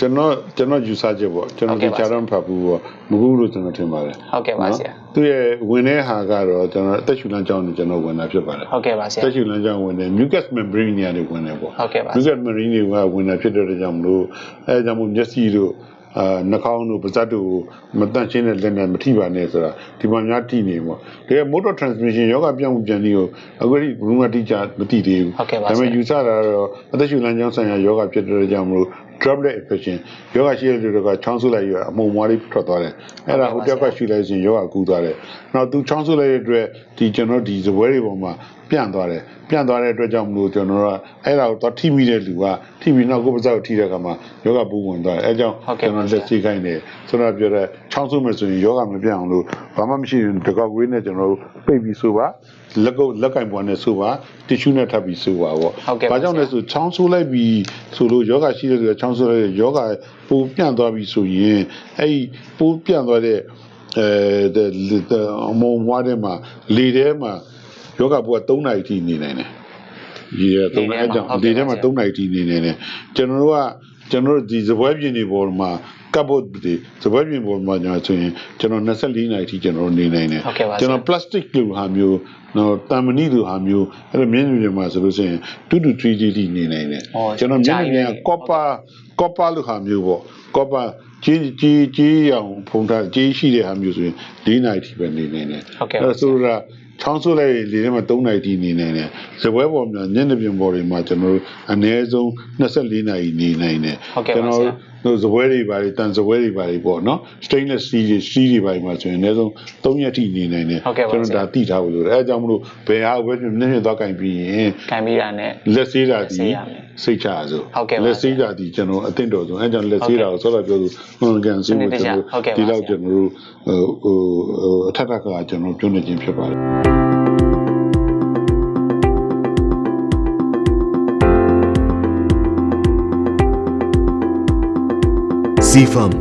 ကျွန်တော်ကျွန်တော်ယူဆချက်ပေါ့ကျွန်တော်ဟုတ်ဒီကဲ့ပါချာတော့မဖတ်ဘူးပေါ့မကူလို့ကျွန်တော်ထင်ပါတယ်ဟုတ်ကဲ့ပါဆရာသူ့ရဲ့ဝင်တဲ့ဟာကတော့ကျွန်တော်အသက်ရှူလမ်းကြောင်းနဲ့ကျွန်တော်ဝင်တာဖြစ်ပါတယ်ဟုတ်ကဲ့ပါဆရာတက်ရှူလမ်းကြောင်းဝင်တယ် mucus membrane တွေကနေဝင်တယ်ပေါ့ဟုတ်ကဲ့ပါ mucus membrane တွေကဝင်တာဖြစ်တဲ့အတွက်ကြောင့်မလို့အဲဒါကြောင့်မို့မျက်စိတို့အာနှာခေါင်းတို့ပါးစပ်တို့မတန့်ရှင်းတဲ့လက်နဲ့မထိပါနဲ့ဆိုတာဒီမှာများထိနေပေါ့တကယ် motor transmission ယောဂပြောင်းမှုပြန်ပြီးကိုအခုဒီဘယ်မှတိကျမသိသေးဘူးဟုတ်ကဲ့ပါဒါပေမဲ့ဆရာယူဆတာကတော့အသက်ရှူလမ်းကြောင်းဆိုင်ရာယောဂဖြစ်တဲ့အတွက်ကြောင့်မလို့ droplet infection ယောဂရှိတဲ့လူတွေကချောင်းဆုပ်လိုက်ရအမုံမွားလေးထွက်သွားတယ်အဲ့ဒါဟိုတက်ကရှူလိုက်ရင်ယောဂကူးသွားတယ်နောက်သူချောင်းဆုပ်လိုက်တဲ့အတွက်ဒီကျွန်တော်ဒီဇပွဲတွေပေါ်မှာ ပြန့်သွားတယ်ပြန့်သွားတဲ့အတွက်ကြောင့်မလို့ကျွန်တော်တို့ကအဲ့ဒါကိုတော့ထိမိတဲ့လူကထိပြီးနောက်ကိုယ်ပါးစပ်ကိုထိတဲ့အခါမှာယောဂပူဝင်သွားတယ်အဲကြောင့်ဟုတ်ကဲ့ကျွန်ပါတော်ဆလရာက်စီခိုင်းတယ်ဆိုတော့ပြောတဲ့ချောင်းဆုပ်မယ်ဆိုရင်ယောဂမပြန့်အောင်လို့ဘာမှမရှိရင်တကောက်ကွေးနဲ့ကျွန်တော်တို့ပိတ်ပြီးဆိုပါလက်ကုပ်လက်ကင်ပွားနဲ့ဆိုပါတီရှူးနဲ့ထပ်ပြီးဆိုပါပေါ့ဟုတ်ကဲ့ပါဘာကြောင့်လဲဆိုချောင်းဆိုးလိုက်ပြီးဆိုလို့ယောဂရှိတဲ့လူကချောင်းဆိုးလိုက်ယောဂပူပြန့်သွားပြီဆိုရင်အဲ့ဒီပူပြန့်သွားတဲ့အဲအမုံဝါးထဲမှာလေထဲမှာ ယောဂပူက3နာရီထိနေနိုင်တယ်ဒီရ3နာရီအကြောင်းဒီထဲမှာ3နာရီထိနေနိုင်တယ်ကျွန်တော်တို့ကကျွန်တော်တို့ဒီဇပွဲပြင်တွေပေါ်မှာကပ်ဖို့ဒီဇပွဲပြင်ပေါ်မှာညာဆိုရင်ကျွန်တော်24နာရီထိကျွန်တော်တို့နေနိုင်တယ်ဟုတ်ကဲ့ပါဆရာကျွန်တော် plastic လိုဟာမျိုးနော်တမ်မဏိလိုဟာမျိုးအဲ့လိုမျက်နှာပြင်မှာဆိုလို့ရှိရင်2 to 3 D ထိနေနိုင်တယ်ဟောကျွန်တော်မျက်နှာပြင်ကြာကပြီ copper copper လိုဟာမျိုးပေါ့ copper ကြီးကြီးကြီးအောင်ဖုံးထားကြီးရှိတဲ့ဟာမျိုးဆိုရင်4နာရီထိပဲနေနိုင်တယ်ဟုတ်ကဲ့ပါအဲ့ဒါဆိုတော့ ချောင်းဆိုးလိုက်ရင်လေထဲမှာ3နာရီထိနေနိုင်တယ်ဇပွဲပေါ်မှာမျက်နှာပြင်ပေါ်တွေမှာကျွန်တော်တို့အနည်းဆုံး24နာရီနေနိုင်တယ်ဟုတ်ကဲ့ပါကျွန်တော်ဆရာတို့ဇပွဲတွေပါတွေတန်ဇပွဲတွေပါတွေပေါ့နော် stainless steel တွေ steel တွေပါတွေမှာဆိုရင်အနည်းဆုံး3ရက်ထိနေနိုင်တယ်ဟုတ်ကဲ့ပါကျွန်တော်ဆရာဒါသိထားဖို့လိုတယ်အဲအကြောင်းမလို့ဘယ်ဟာဘယ်မျက်နှာသွားကင်ပြီးရင်ကံပြီးတာနဲ့လက်ဆေးတာလက်ဆေးဒီရမယ်စိတ်ချရစို့ဟုတ်ကဲ့ပါလက်ဆေးတာဒီကျွန်တော်အသင့်တော်ဆုံးအဲကြောင့်လက်ဆေးတာကိုဆောတော့ပြောလို့ဟွန်ကန်ဆေးဖို့စနစ်တကျကျွန်ဟုတ်ကဲ့တော်ပါဒီလောက်ဆရာကျွန်တော်တို့ဟိုဟိုဟိုအ ထက်ထက်ကကျွန်တော်ပြောနေခြင်းဖြစ်ပါတယ် CFAM,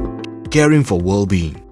caring for well-being.